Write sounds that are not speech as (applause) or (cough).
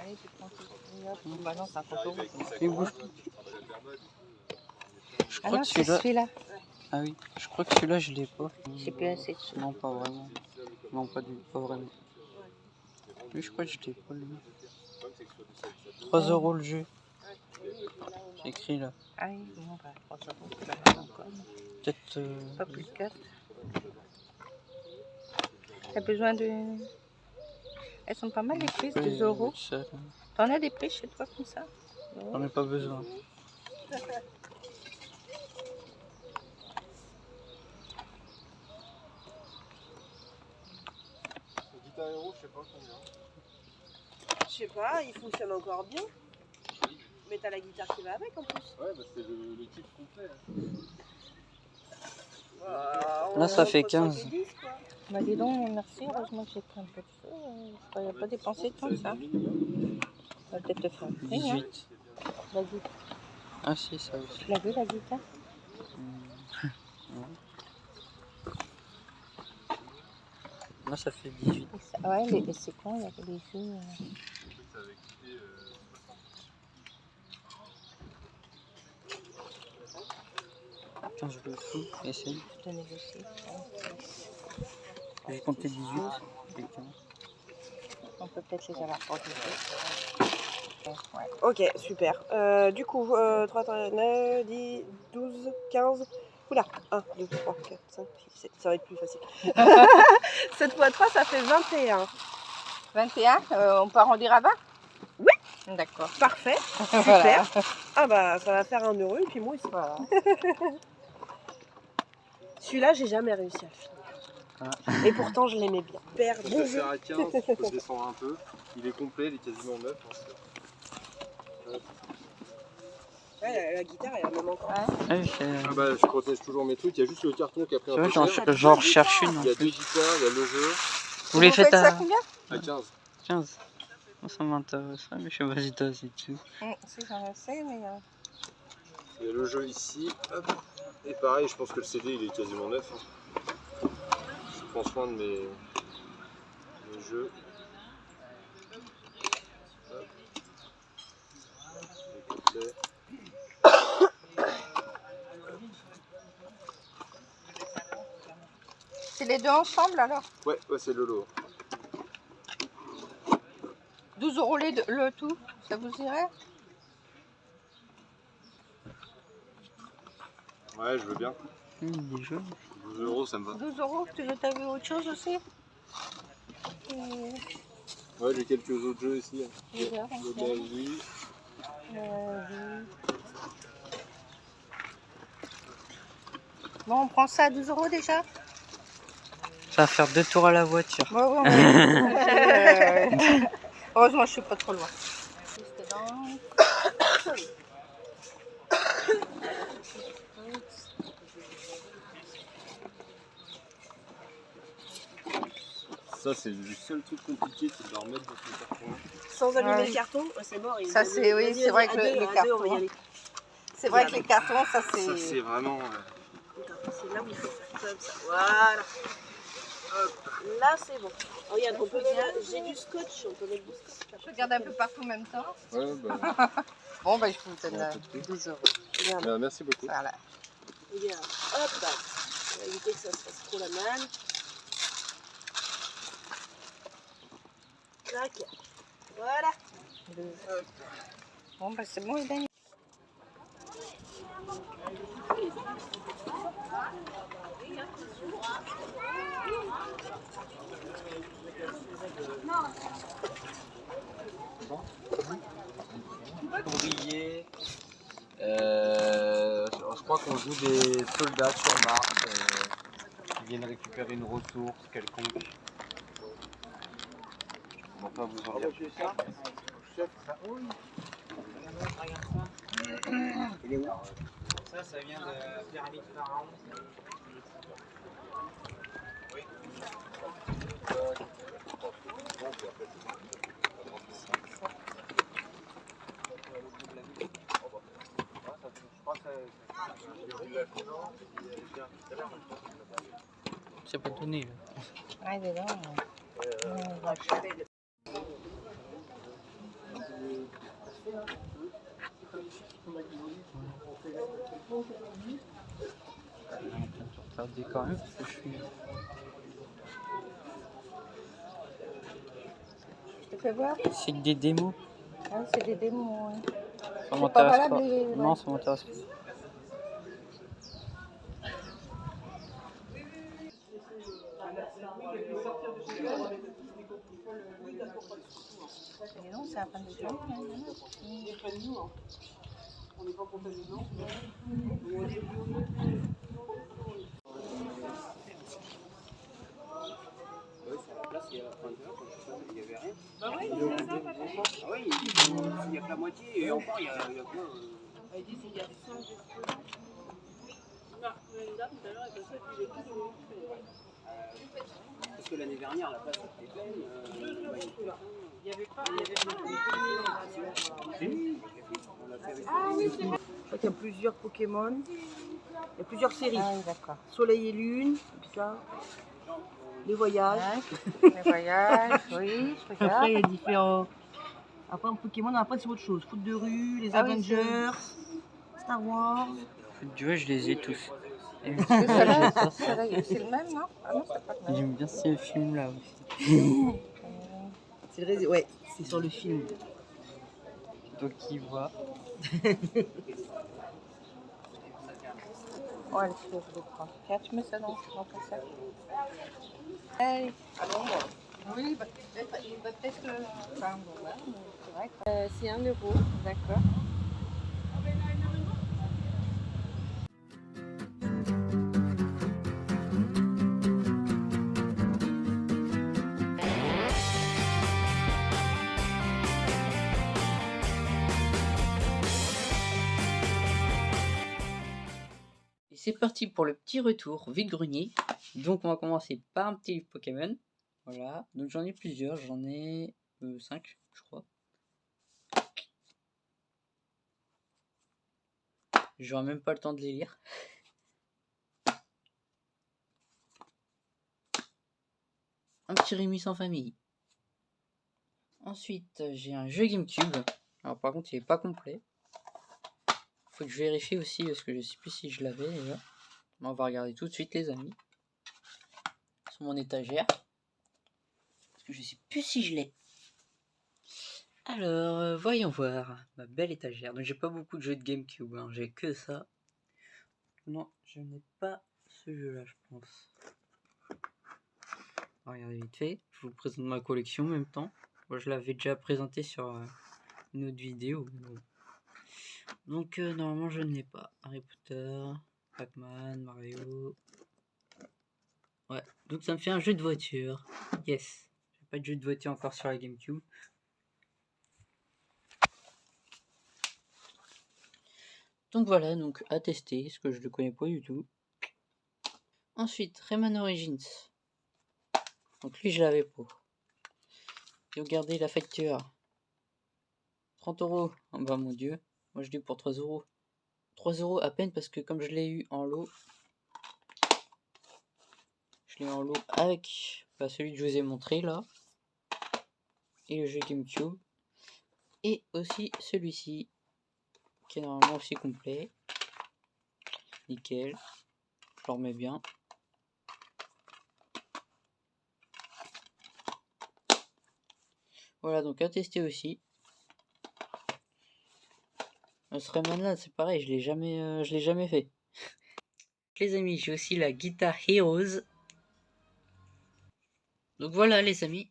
Allez, tu prends tout. Et hop, Bah non, c'est un photo. Il bouge pas. Je Ah crois non, que celui-là. Ah oui, je crois que celui-là je l'ai pas. J'ai plus assez de sous. Non, pas vraiment. Non, pas, du... pas vraiment. Oui, je crois que je l'ai pas lui. 3 euros le jeu. C'est écrit là. Ah oui, bon, bah, 3 euros. Peut-être. euh, Pas plus de 4. T'as besoin de. Elles sont pas mal les prises, 2 euros. ça, là. T'en as des prises chez toi comme ça J'en ai pas besoin. Guitare Hero, je sais pas combien. Je sais pas, il fonctionne encore bien. Mais t'as la guitare qui va avec en plus. Ouais, bah c'est le, le kit complet. Là, ça fait Entre 15. 5 et 10, quoi. Bah dis donc, merci, heureusement que j'ai pris un peu de sous. euh, Je croyais pas dépenser tant que ça. Ça va peut-être te faire un prix, hein. 18. La guitare. Ah si, ça aussi. Tu l'as vu la guitare? (laughs) Là, ça fait 18. Et ça- Ouais, mais mais c'est con, il y a que des jeux. euh, avait Quand je le fous, essaye. Je te négocie. Ouais. J'ai compté 18. et 15. On peut peut-être les avoir Ouais. Ok, super. Euh, du coup, euh, 3, 3, 9, 10, 12, 15. Oula, 1, 2, 3, 4, 5, 6, 7. Ça va être plus facile. 7 x 3, ça fait 21. 21, euh, on peut arrondir à 20 Oui. D'accord. Parfait. (laughs) Voilà. Ah bah, ça va faire un euro et puis moi aussi. Voilà. (laughs) Celui-là, j'ai jamais réussi à le finir. Et pourtant, je l'aimais bien. Père, Je peux bon le jeu. faire à 15, je peux le descendre un peu. Il est complet, il est quasiment neuf. hein. Ouais, la, la guitare, elle a même encore. Ouais. Ah Ah bah, je protège toujours mes trucs. Il y a juste le carton qui a pris un peu j'en j'en recherche une. Il y a deux guitares, il y a le jeu. Vous les faites ça à combien À 15. 15. Moi, ça m'intéresserait, mais je sais pas si. Hum, Si, j'en sais, mais. euh, Il y a le jeu ici. Hop. Et pareil, je pense que le CD il est quasiment neuf. hein. Je prends soin de mes, mes jeux. Hop. C'est les deux ensemble alors? Ouais, ouais c'est le lot. 12 euros les deux- le tout, ça vous irait? Ouais, je veux bien. Hum, des jeux. 12 euros, ça me va. 12 euros, tu veux, vu autre chose aussi Et- Ouais, j'ai quelques autres jeux ici. Le. Daisy. Euh. Bon, on prend ça à 12 euros déjà Ça va faire deux tours à la voiture. Ouais, ouais, (laughs) ouais. (laughs) Heureusement, je suis pas trop loin. Ça, c'est le seul truc compliqué, c'est de leur mettre dans son carton. Sans allumer Ouais. le carton, ouais, c'est mort. il Ça, c'est- oui, c'est vrai que le- le carton. C'est vrai que les cartons, ça Ça, c'est. c'est vraiment. C'est là où il faut faire comme ça. Voilà. Là, c'est bon. Regarde, on peut J'ai du scotch, on peut mettre du scotch. Je regarde un peu partout en même temps. Ouais, bah. (laughs) Bon, bah, je vous donne euh, tout de suite. 12 euros. Regarde, bah, merci beaucoup. Voilà. regarde. Hop là. On va éviter que ça se fasse trop la malle. Voilà. Bon, bah, c'est bon, Hélène. ouvriers. Euh, je crois qu'on joue des soldats sur Mars euh, qui viennent récupérer une ressource quelconque. On va pas vous en dire plus. Ça, ça vient de la pyramide pharaon. C'est pas donné. Ouais, dedans. euh, ouais, ouais. Regardez quand même parce que je suis. Je te fais voir C'est que des démos. Ah, c'est des démos. Ça pas pas. les. Non, ça m'intéresse pas. Mais non, c'est de journée. Hein. Ouais, sur la place, il y a enfin, tu vois, quand je suis il y avait rien. Ah oui, il n'y a que la moitié, et encore, il y a, il y a quoi euh, Parce que l'année dernière, la place était pleine. euh, bah, il y avait pas. Il y avait pas. Fait avec Je crois qu'il y a plusieurs Pokémon. Il y a plusieurs séries. Ah oui, d'accord. Soleil et Lune, puis ça. Les voyages. Ouais, Les voyages, oui, je Après, il y a différents. Après, en Pokémon, après, c'est autre chose. Foot de rue, les Ah oui, Avengers, Star Wars. Coup, je les ai tous. C'est le même, non? Ah non, c'est pas le même. J'aime bien ces films-là aussi. (laughs) C'est le Ouais, c'est sur le film. Donc, qui voit. Oh, vais le prendre. Tiens, tu mets ça dans, dans ton sac. Allez. Oui, bah, il va peut-être. Enfin, bon, mais c'est vrai que... Euh, c'est 1 euro. D'accord. C'est parti pour le petit retour vide-grenier. Donc on va commencer par un petit livre Pokémon. Voilà. Donc j'en ai plusieurs. J'en ai 5, je crois. J'aurai même pas le temps de les lire. (laughs) Un petit Rémi sans famille. Ensuite, j'ai un jeu GameCube. Alors par contre, il est pas complet. Faut que je vérifie aussi parce que je sais plus si je l'avais déjà. On va regarder tout de suite les amis. Sur mon étagère. Parce que je sais plus si je l'ai. Alors, euh, voyons voir. Ma belle étagère. Donc j'ai pas beaucoup de jeux de Gamecube. hein. J'ai que ça. Non, je n'ai pas ce jeu-là, je pense. Regarder vite fait. Je vous présente ma collection en même temps. Moi, je l'avais déjà présenté sur euh, une autre vidéo. Donc euh, normalement je ne l'ai pas. Harry Potter, Pac-Man, Mario. Ouais, donc ça me fait un jeu de voiture. Yes. J'ai pas de jeu de voiture encore sur la GameCube. Donc voilà, donc à tester, ce que je ne connais pas du tout. Ensuite, Rayman Origins. Donc lui je l'avais pas. Et regardez la facture. 30 euros. Oh bah mon dieu. Moi je dis pour 3 euros. 3 euros à peine parce que comme je l'ai eu en lot, je l'ai en lot avec bah, celui que je vous ai montré là. Et le jeu GameCube. Et aussi celui-ci. Qui est normalement aussi complet. Nickel. Je le remets bien. Voilà donc à tester aussi. Euh, Ce là c'est pareil, je l'ai jamais, euh, je l'ai jamais fait. (laughs) Les amis, j'ai aussi la Guitar Heroes. Donc voilà les amis,